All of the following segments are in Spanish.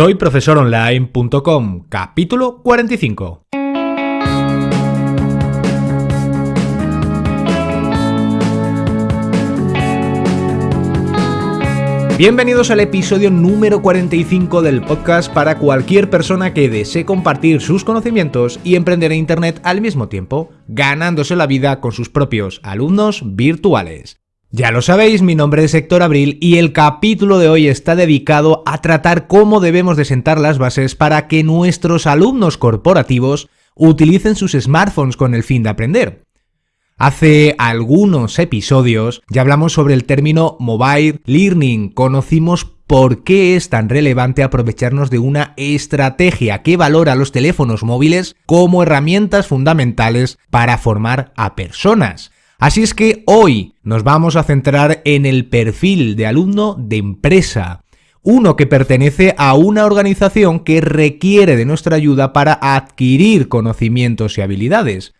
Soy profesoronline.com, capítulo 45. Bienvenidos al episodio número 45 del podcast para cualquier persona que desee compartir sus conocimientos y emprender en Internet al mismo tiempo, ganándose la vida con sus propios alumnos virtuales. Ya lo sabéis, mi nombre es Héctor Abril y el capítulo de hoy está dedicado a tratar cómo debemos de sentar las bases para que nuestros alumnos corporativos utilicen sus smartphones con el fin de aprender. Hace algunos episodios ya hablamos sobre el término mobile learning, conocimos por qué es tan relevante aprovecharnos de una estrategia que valora los teléfonos móviles como herramientas fundamentales para formar a personas. Así es que hoy nos vamos a centrar en el perfil de alumno de empresa, uno que pertenece a una organización que requiere de nuestra ayuda para adquirir conocimientos y habilidades.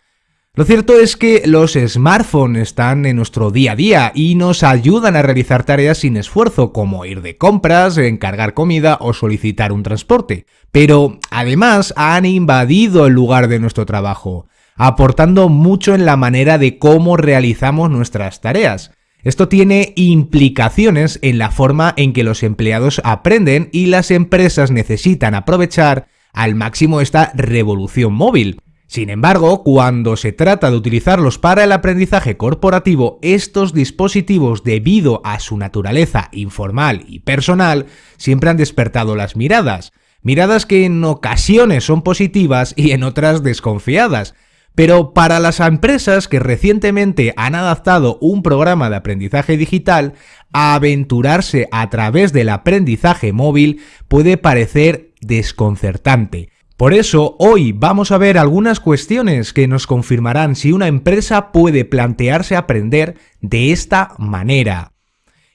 Lo cierto es que los smartphones están en nuestro día a día y nos ayudan a realizar tareas sin esfuerzo, como ir de compras, encargar comida o solicitar un transporte. Pero además han invadido el lugar de nuestro trabajo aportando mucho en la manera de cómo realizamos nuestras tareas. Esto tiene implicaciones en la forma en que los empleados aprenden y las empresas necesitan aprovechar al máximo esta revolución móvil. Sin embargo, cuando se trata de utilizarlos para el aprendizaje corporativo, estos dispositivos, debido a su naturaleza informal y personal, siempre han despertado las miradas. Miradas que en ocasiones son positivas y en otras desconfiadas, pero para las empresas que recientemente han adaptado un programa de aprendizaje digital, aventurarse a través del aprendizaje móvil puede parecer desconcertante. Por eso, hoy vamos a ver algunas cuestiones que nos confirmarán si una empresa puede plantearse aprender de esta manera.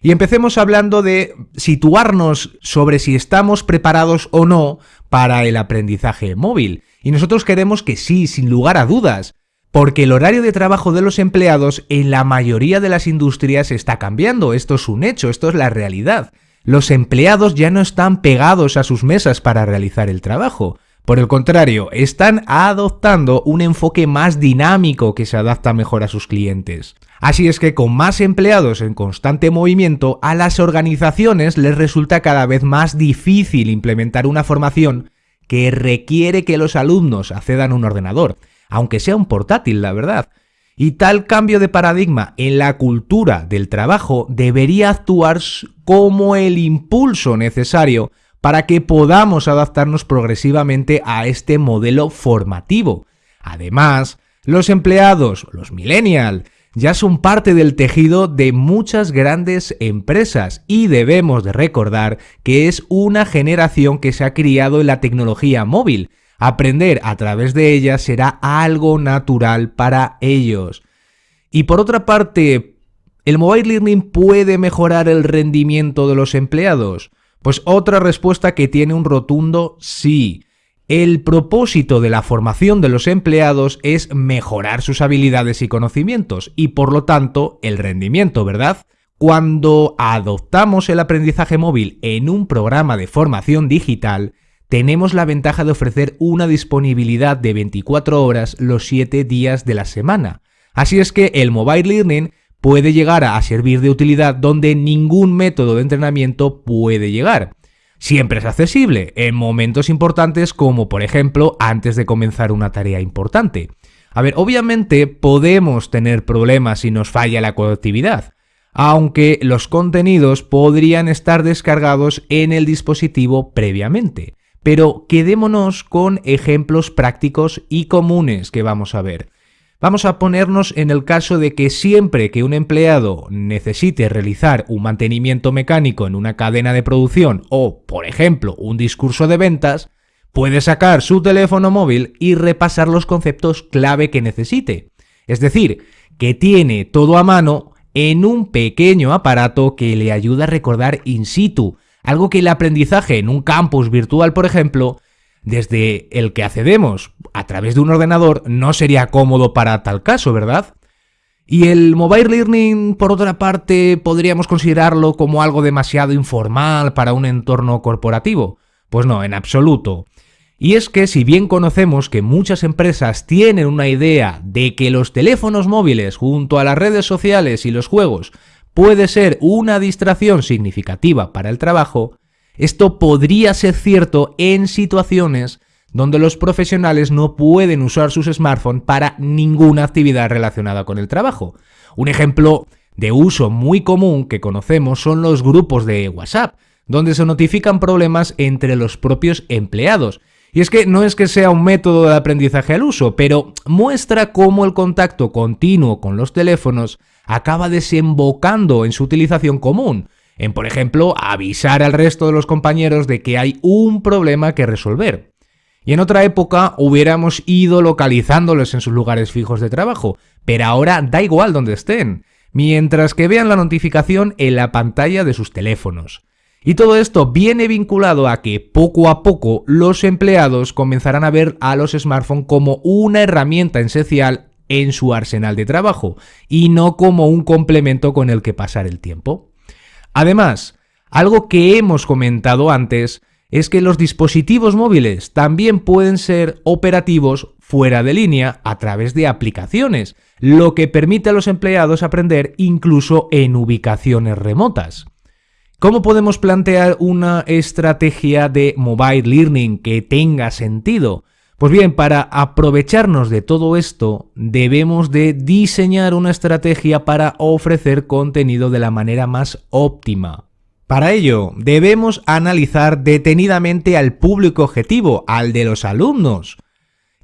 Y empecemos hablando de situarnos sobre si estamos preparados o no para el aprendizaje móvil. Y nosotros queremos que sí, sin lugar a dudas, porque el horario de trabajo de los empleados en la mayoría de las industrias está cambiando, esto es un hecho, esto es la realidad. Los empleados ya no están pegados a sus mesas para realizar el trabajo. Por el contrario, están adoptando un enfoque más dinámico que se adapta mejor a sus clientes. Así es que con más empleados en constante movimiento, a las organizaciones les resulta cada vez más difícil implementar una formación que requiere que los alumnos accedan a un ordenador, aunque sea un portátil, la verdad. Y tal cambio de paradigma en la cultura del trabajo debería actuar como el impulso necesario para que podamos adaptarnos progresivamente a este modelo formativo. Además, los empleados, los millennials, ya son parte del tejido de muchas grandes empresas y debemos de recordar que es una generación que se ha criado en la tecnología móvil. Aprender a través de ella será algo natural para ellos. Y por otra parte, ¿el mobile learning puede mejorar el rendimiento de los empleados? Pues otra respuesta que tiene un rotundo sí. El propósito de la formación de los empleados es mejorar sus habilidades y conocimientos y por lo tanto el rendimiento, ¿verdad? Cuando adoptamos el aprendizaje móvil en un programa de formación digital, tenemos la ventaja de ofrecer una disponibilidad de 24 horas los 7 días de la semana. Así es que el mobile learning puede llegar a servir de utilidad donde ningún método de entrenamiento puede llegar. Siempre es accesible en momentos importantes como por ejemplo antes de comenzar una tarea importante. A ver, obviamente podemos tener problemas si nos falla la conectividad, aunque los contenidos podrían estar descargados en el dispositivo previamente. Pero quedémonos con ejemplos prácticos y comunes que vamos a ver. Vamos a ponernos en el caso de que siempre que un empleado necesite realizar un mantenimiento mecánico en una cadena de producción o, por ejemplo, un discurso de ventas, puede sacar su teléfono móvil y repasar los conceptos clave que necesite. Es decir, que tiene todo a mano en un pequeño aparato que le ayuda a recordar in situ, algo que el aprendizaje en un campus virtual, por ejemplo, desde el que accedemos a través de un ordenador no sería cómodo para tal caso, ¿verdad? Y el mobile learning, por otra parte, podríamos considerarlo como algo demasiado informal para un entorno corporativo. Pues no, en absoluto. Y es que si bien conocemos que muchas empresas tienen una idea de que los teléfonos móviles junto a las redes sociales y los juegos puede ser una distracción significativa para el trabajo, esto podría ser cierto en situaciones donde los profesionales no pueden usar sus smartphones para ninguna actividad relacionada con el trabajo. Un ejemplo de uso muy común que conocemos son los grupos de WhatsApp, donde se notifican problemas entre los propios empleados y es que no es que sea un método de aprendizaje al uso, pero muestra cómo el contacto continuo con los teléfonos acaba desembocando en su utilización común, en por ejemplo avisar al resto de los compañeros de que hay un problema que resolver. Y en otra época hubiéramos ido localizándolos en sus lugares fijos de trabajo, pero ahora da igual donde estén, mientras que vean la notificación en la pantalla de sus teléfonos. Y todo esto viene vinculado a que poco a poco los empleados comenzarán a ver a los smartphones como una herramienta esencial en su arsenal de trabajo y no como un complemento con el que pasar el tiempo. Además, algo que hemos comentado antes es que los dispositivos móviles también pueden ser operativos fuera de línea a través de aplicaciones, lo que permite a los empleados aprender incluso en ubicaciones remotas. ¿Cómo podemos plantear una estrategia de mobile learning que tenga sentido? Pues bien, para aprovecharnos de todo esto, debemos de diseñar una estrategia para ofrecer contenido de la manera más óptima. Para ello, debemos analizar detenidamente al público objetivo, al de los alumnos.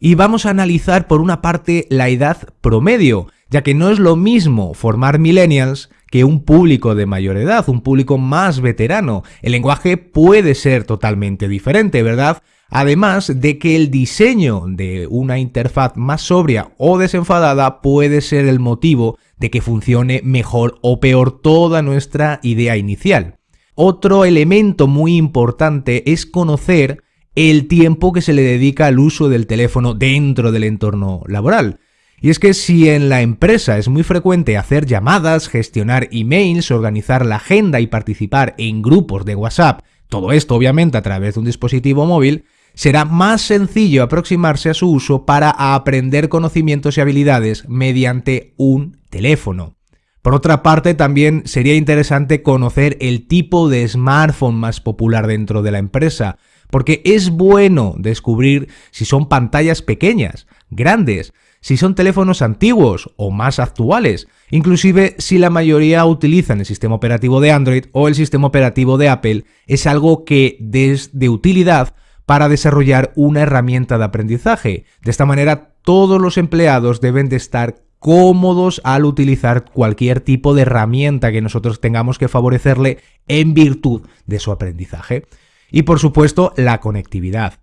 Y vamos a analizar por una parte la edad promedio, ya que no es lo mismo formar millennials que un público de mayor edad, un público más veterano. El lenguaje puede ser totalmente diferente, ¿verdad? Además de que el diseño de una interfaz más sobria o desenfadada puede ser el motivo de que funcione mejor o peor toda nuestra idea inicial. Otro elemento muy importante es conocer el tiempo que se le dedica al uso del teléfono dentro del entorno laboral. Y es que si en la empresa es muy frecuente hacer llamadas, gestionar emails, organizar la agenda y participar en grupos de WhatsApp, todo esto obviamente a través de un dispositivo móvil, será más sencillo aproximarse a su uso para aprender conocimientos y habilidades mediante un teléfono. Por otra parte, también sería interesante conocer el tipo de smartphone más popular dentro de la empresa, porque es bueno descubrir si son pantallas pequeñas, grandes, si son teléfonos antiguos o más actuales, inclusive si la mayoría utilizan el sistema operativo de Android o el sistema operativo de Apple, es algo que es de utilidad para desarrollar una herramienta de aprendizaje. De esta manera, todos los empleados deben de estar cómodos al utilizar cualquier tipo de herramienta que nosotros tengamos que favorecerle en virtud de su aprendizaje. Y por supuesto, la conectividad.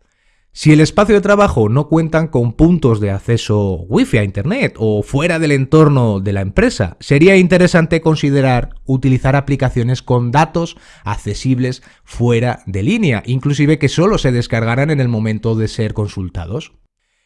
Si el espacio de trabajo no cuentan con puntos de acceso wifi a internet o fuera del entorno de la empresa, sería interesante considerar utilizar aplicaciones con datos accesibles fuera de línea, inclusive que solo se descargaran en el momento de ser consultados.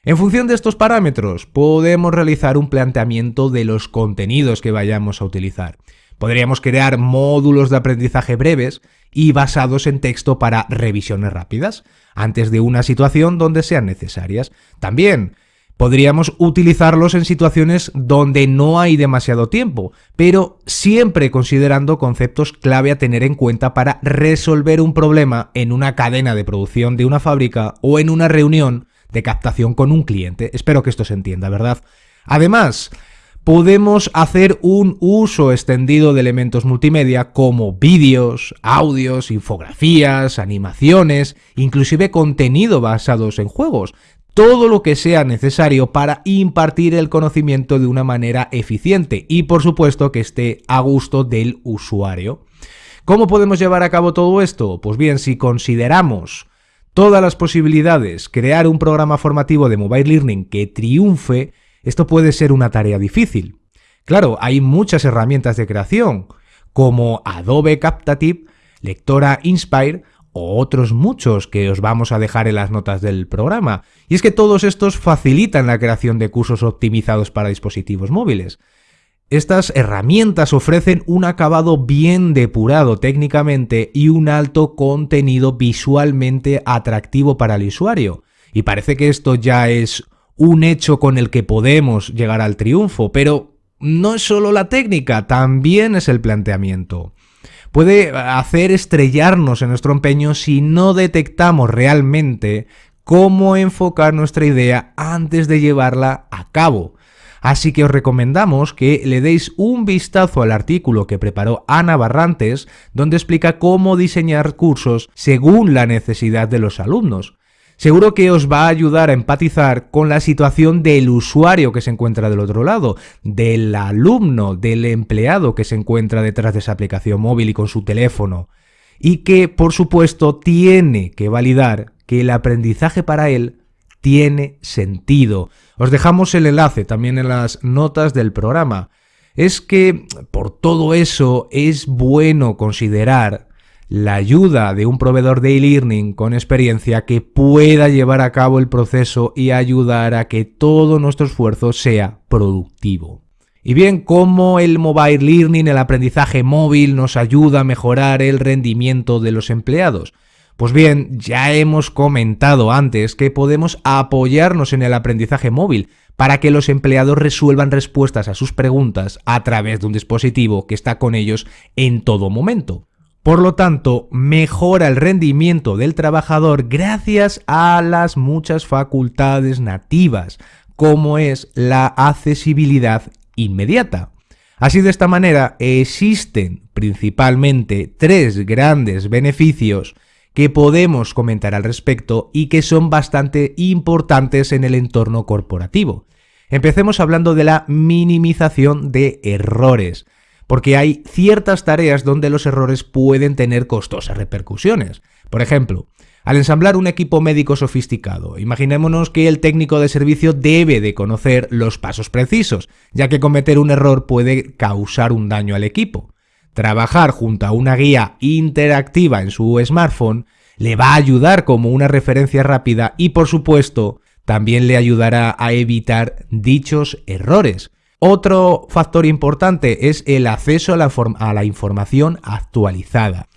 En función de estos parámetros, podemos realizar un planteamiento de los contenidos que vayamos a utilizar. Podríamos crear módulos de aprendizaje breves y basados en texto para revisiones rápidas, antes de una situación donde sean necesarias. También podríamos utilizarlos en situaciones donde no hay demasiado tiempo, pero siempre considerando conceptos clave a tener en cuenta para resolver un problema en una cadena de producción de una fábrica o en una reunión de captación con un cliente. Espero que esto se entienda, ¿verdad? Además, podemos hacer un uso extendido de elementos multimedia como vídeos, audios, infografías, animaciones, inclusive contenido basados en juegos, todo lo que sea necesario para impartir el conocimiento de una manera eficiente y por supuesto que esté a gusto del usuario. ¿Cómo podemos llevar a cabo todo esto? Pues bien, si consideramos todas las posibilidades, crear un programa formativo de mobile learning que triunfe, esto puede ser una tarea difícil. Claro, hay muchas herramientas de creación, como Adobe Captative, Lectora Inspire o otros muchos que os vamos a dejar en las notas del programa. Y es que todos estos facilitan la creación de cursos optimizados para dispositivos móviles. Estas herramientas ofrecen un acabado bien depurado técnicamente y un alto contenido visualmente atractivo para el usuario. Y parece que esto ya es un hecho con el que podemos llegar al triunfo, pero no es solo la técnica, también es el planteamiento. Puede hacer estrellarnos en nuestro empeño si no detectamos realmente cómo enfocar nuestra idea antes de llevarla a cabo. Así que os recomendamos que le deis un vistazo al artículo que preparó Ana Barrantes, donde explica cómo diseñar cursos según la necesidad de los alumnos. Seguro que os va a ayudar a empatizar con la situación del usuario que se encuentra del otro lado, del alumno, del empleado que se encuentra detrás de esa aplicación móvil y con su teléfono, y que por supuesto tiene que validar que el aprendizaje para él tiene sentido. Os dejamos el enlace también en las notas del programa. Es que por todo eso es bueno considerar la ayuda de un proveedor de e-learning con experiencia que pueda llevar a cabo el proceso y ayudar a que todo nuestro esfuerzo sea productivo. Y bien, cómo el mobile learning, el aprendizaje móvil, nos ayuda a mejorar el rendimiento de los empleados. Pues bien, ya hemos comentado antes que podemos apoyarnos en el aprendizaje móvil para que los empleados resuelvan respuestas a sus preguntas a través de un dispositivo que está con ellos en todo momento. Por lo tanto, mejora el rendimiento del trabajador gracias a las muchas facultades nativas, como es la accesibilidad inmediata. Así de esta manera existen principalmente tres grandes beneficios que podemos comentar al respecto y que son bastante importantes en el entorno corporativo. Empecemos hablando de la minimización de errores, porque hay ciertas tareas donde los errores pueden tener costosas repercusiones. Por ejemplo, al ensamblar un equipo médico sofisticado, imaginémonos que el técnico de servicio debe de conocer los pasos precisos, ya que cometer un error puede causar un daño al equipo. Trabajar junto a una guía interactiva en su smartphone le va a ayudar como una referencia rápida y por supuesto también le ayudará a evitar dichos errores. Otro factor importante es el acceso a la, información actualizada.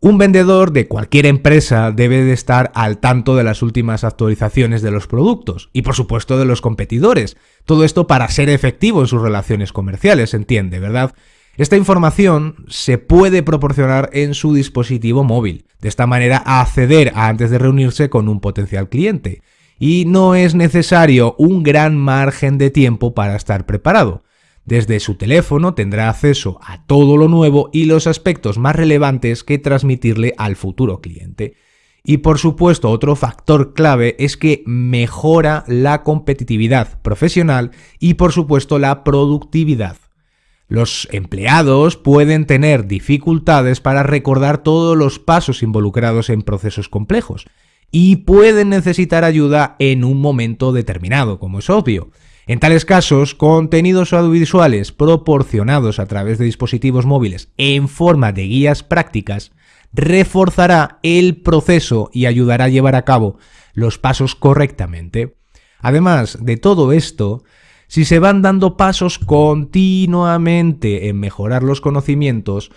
Un vendedor de cualquier empresa debe de estar al tanto de las últimas actualizaciones de los productos y por supuesto de los competidores. Todo esto para ser efectivo en sus relaciones comerciales, entiende, ¿verdad? Esta información se puede proporcionar en su dispositivo móvil, de esta manera acceder antes de reunirse con un potencial cliente, y no es necesario un gran margen de tiempo para estar preparado. Desde su teléfono tendrá acceso a todo lo nuevo y los aspectos más relevantes que transmitirle al futuro cliente. Y por supuesto otro factor clave es que mejora la competitividad profesional y por supuesto la productividad. Los empleados pueden tener dificultades para recordar todos los pasos involucrados en procesos complejos y pueden necesitar ayuda en un momento determinado, como es obvio. En tales casos, contenidos audiovisuales proporcionados a través de dispositivos móviles en forma de guías prácticas reforzará el proceso y ayudará a llevar a cabo los pasos correctamente. Además de todo esto, si se van dando pasos continuamente en mejorar los conocimientos,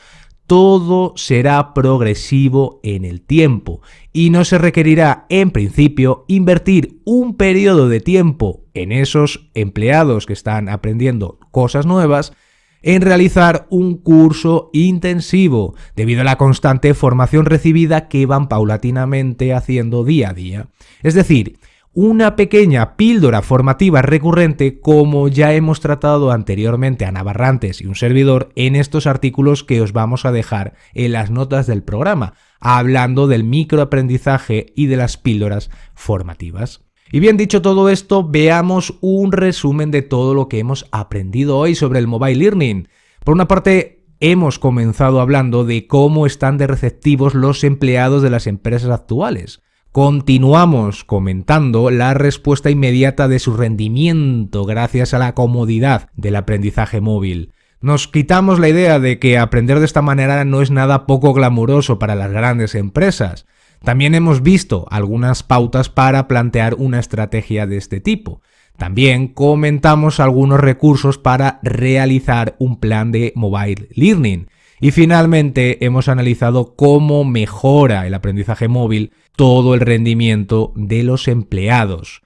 todo será progresivo en el tiempo y no se requerirá, en principio, invertir un periodo de tiempo en esos empleados que están aprendiendo cosas nuevas en realizar un curso intensivo debido a la constante formación recibida que van paulatinamente haciendo día a día. Es decir, una pequeña píldora formativa recurrente como ya hemos tratado anteriormente a Navarrantes y un servidor en estos artículos que os vamos a dejar en las notas del programa, hablando del microaprendizaje y de las píldoras formativas. Y bien dicho todo esto, veamos un resumen de todo lo que hemos aprendido hoy sobre el mobile learning. Por una parte, hemos comenzado hablando de cómo están de receptivos los empleados de las empresas actuales. Continuamos comentando la respuesta inmediata de su rendimiento gracias a la comodidad del aprendizaje móvil. Nos quitamos la idea de que aprender de esta manera no es nada poco glamuroso para las grandes empresas. También hemos visto algunas pautas para plantear una estrategia de este tipo. También comentamos algunos recursos para realizar un plan de mobile learning. Y finalmente hemos analizado cómo mejora el aprendizaje móvil todo el rendimiento de los empleados.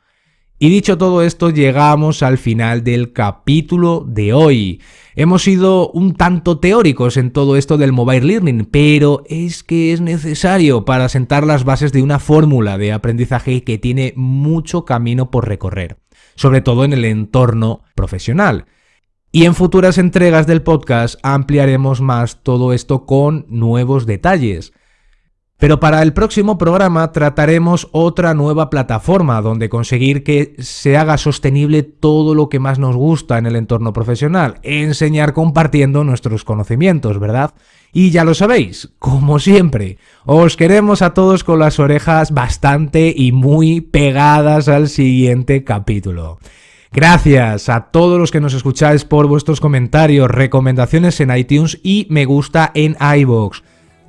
Y dicho todo esto, llegamos al final del capítulo de hoy. Hemos sido un tanto teóricos en todo esto del mobile learning, pero es que es necesario para sentar las bases de una fórmula de aprendizaje que tiene mucho camino por recorrer, sobre todo en el entorno profesional. Y en futuras entregas del podcast ampliaremos más todo esto con nuevos detalles. Pero para el próximo programa trataremos otra nueva plataforma donde conseguir que se haga sostenible todo lo que más nos gusta en el entorno profesional, enseñar compartiendo nuestros conocimientos, ¿verdad? Y ya lo sabéis, como siempre, os queremos a todos con las orejas bastante y muy pegadas al siguiente capítulo. Gracias a todos los que nos escucháis por vuestros comentarios, recomendaciones en iTunes y me gusta en iVoox.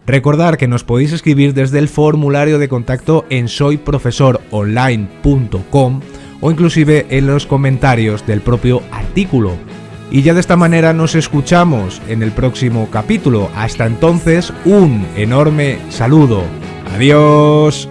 Recordar que nos podéis escribir desde el formulario de contacto en soyprofesoronline.com o inclusive en los comentarios del propio artículo. Y ya de esta manera nos escuchamos en el próximo capítulo. Hasta entonces, un enorme saludo. Adiós.